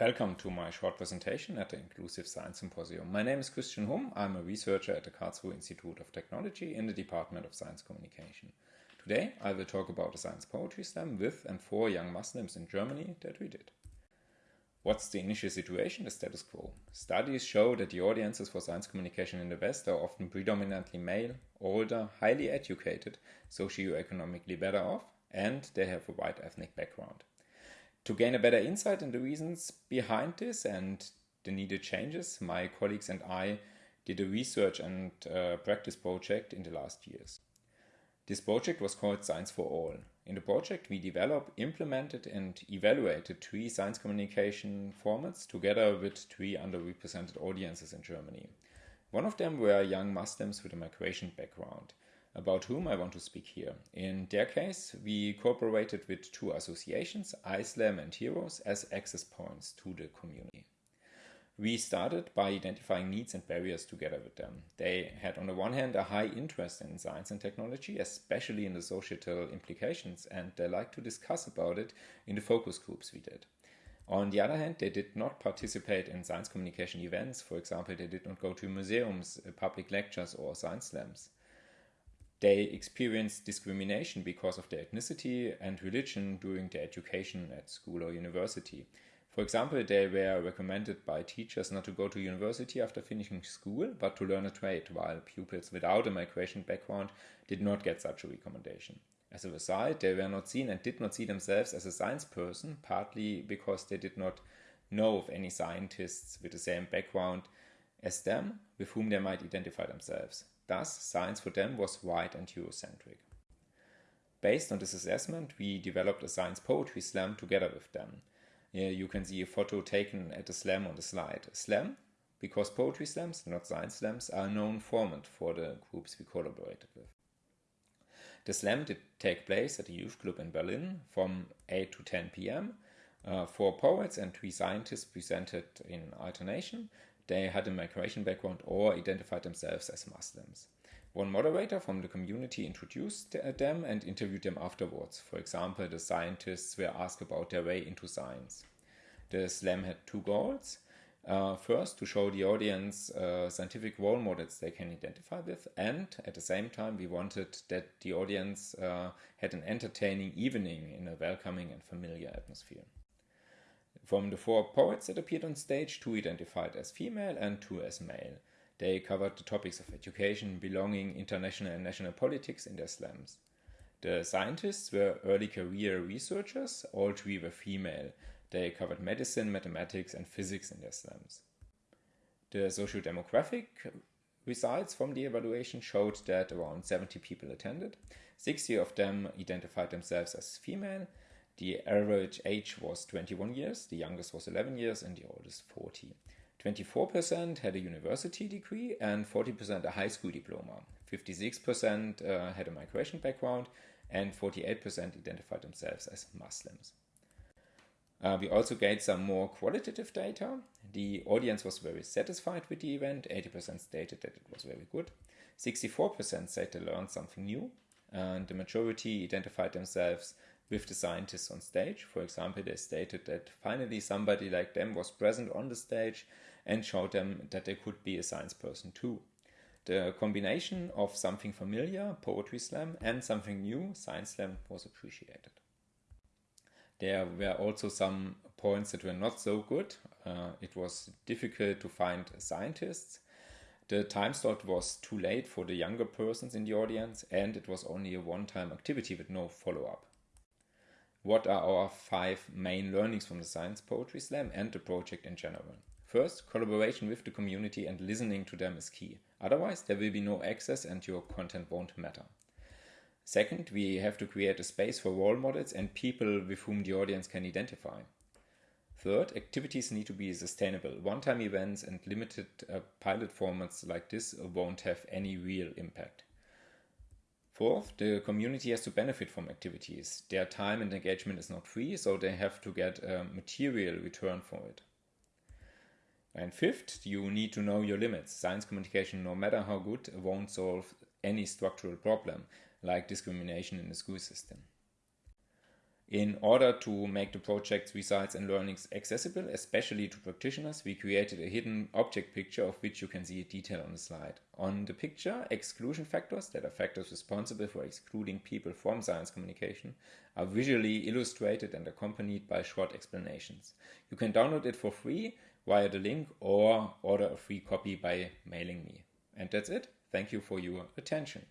Welcome to my short presentation at the Inclusive Science Symposium. My name is Christian Humm. I'm a researcher at the Karlsruhe Institute of Technology in the Department of Science Communication. Today I will talk about a science poetry slam with and for young Muslims in Germany that we did. What's the initial situation? The status quo. Studies show that the audiences for science communication in the West are often predominantly male, older, highly educated, socioeconomically better off, and they have a wide ethnic background. To gain a better insight in the reasons behind this and the needed changes, my colleagues and I did a research and uh, practice project in the last years. This project was called Science for All. In the project, we developed, implemented, and evaluated three science communication formats together with three underrepresented audiences in Germany. One of them were young Muslims with a migration background about whom I want to speak here. In their case, we cooperated with two associations, ISLAM and Heroes, as access points to the community. We started by identifying needs and barriers together with them. They had, on the one hand, a high interest in science and technology, especially in the societal implications, and they liked to discuss about it in the focus groups we did. On the other hand, they did not participate in science communication events. For example, they did not go to museums, uh, public lectures, or science slams they experience discrimination because of their ethnicity and religion during their education at school or university. For example, they were recommended by teachers not to go to university after finishing school, but to learn a trade, while pupils without a migration background did not get such a recommendation. As a result, they were not seen and did not see themselves as a science person, partly because they did not know of any scientists with the same background as them with whom they might identify themselves. Thus, science for them was white and Eurocentric. Based on this assessment, we developed a science poetry slam together with them. Here you can see a photo taken at a slam on the slide. A slam, because poetry slams, not science slams, are a known format for the groups we collaborated with. The slam did take place at the youth club in Berlin from 8 to 10 p.m. Uh, four poets and three scientists presented in alternation, they had a migration background or identified themselves as Muslims. One moderator from the community introduced them and interviewed them afterwards. For example, the scientists were asked about their way into science. The slam had two goals. Uh, first, to show the audience uh, scientific role models they can identify with, and at the same time, we wanted that the audience uh, had an entertaining evening in a welcoming and familiar atmosphere. From the four poets that appeared on stage, two identified as female and two as male. They covered the topics of education, belonging, international and national politics in their slams. The scientists were early career researchers, all three were female. They covered medicine, mathematics, and physics in their slams. The socio-demographic results from the evaluation showed that around 70 people attended. 60 of them identified themselves as female, the average age was 21 years, the youngest was 11 years, and the oldest 40. 24% had a university degree and 40% a high school diploma. 56% uh, had a migration background and 48% identified themselves as Muslims. Uh, we also gained some more qualitative data. The audience was very satisfied with the event. 80% stated that it was very good. 64% said they learned something new. And the majority identified themselves with the scientists on stage. For example, they stated that finally somebody like them was present on the stage and showed them that they could be a science person too. The combination of something familiar, poetry slam, and something new, science slam, was appreciated. There were also some points that were not so good. Uh, it was difficult to find scientists. The time slot was too late for the younger persons in the audience, and it was only a one time activity with no follow up what are our five main learnings from the Science Poetry Slam and the project in general. First, collaboration with the community and listening to them is key. Otherwise, there will be no access and your content won't matter. Second, we have to create a space for role models and people with whom the audience can identify. Third, activities need to be sustainable. One time events and limited uh, pilot formats like this won't have any real impact. Fourth, the community has to benefit from activities. Their time and engagement is not free, so they have to get a material return for it. And fifth, you need to know your limits. Science communication, no matter how good, won't solve any structural problem like discrimination in the school system. In order to make the project's results and learnings accessible, especially to practitioners, we created a hidden object picture of which you can see a detail on the slide. On the picture, exclusion factors, that are factors responsible for excluding people from science communication, are visually illustrated and accompanied by short explanations. You can download it for free via the link or order a free copy by mailing me. And that's it. Thank you for your attention.